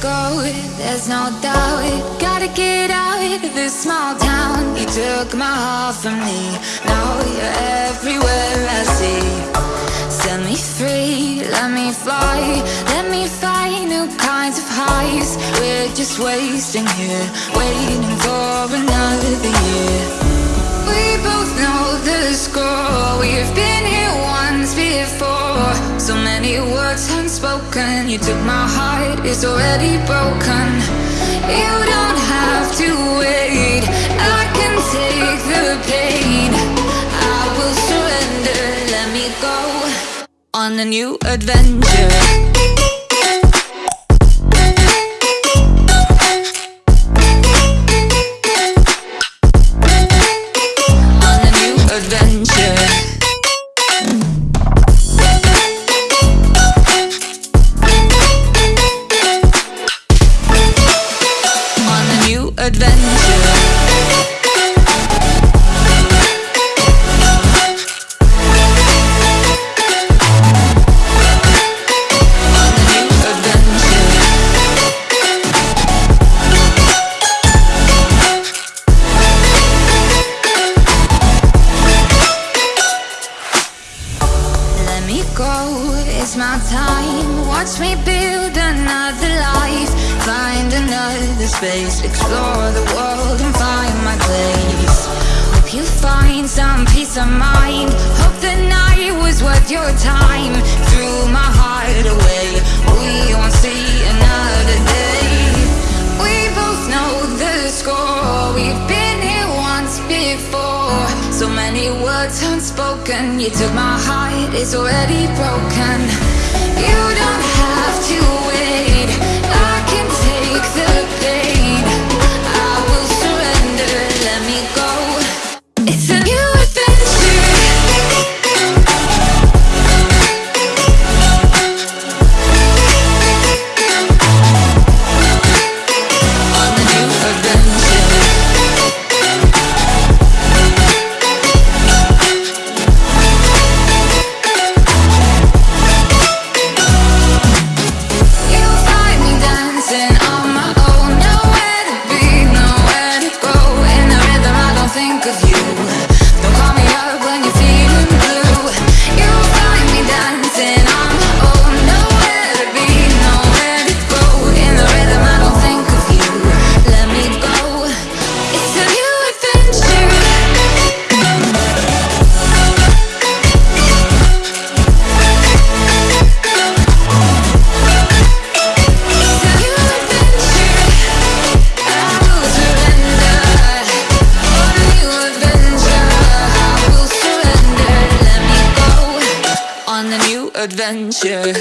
go, there's no doubt Gotta get out of this small town. You took my heart from me. Now you're everywhere I see. Set me free, let me fly. Let me find new kinds of highs. We're just wasting here Waiting for another year. We both know the score. We've been here once before. So many words unspoken You took my heart, it's already broken. You don't have to wait. I can take the pain. I will surrender, let me go On a new adventure me go, it's my time. Watch me build another life. Find another space. Explore the world and find my place. Hope you find some peace of mind. Hope the night was worth your time. Threw my So many words unspoken. You took my heart, it's already broken adventure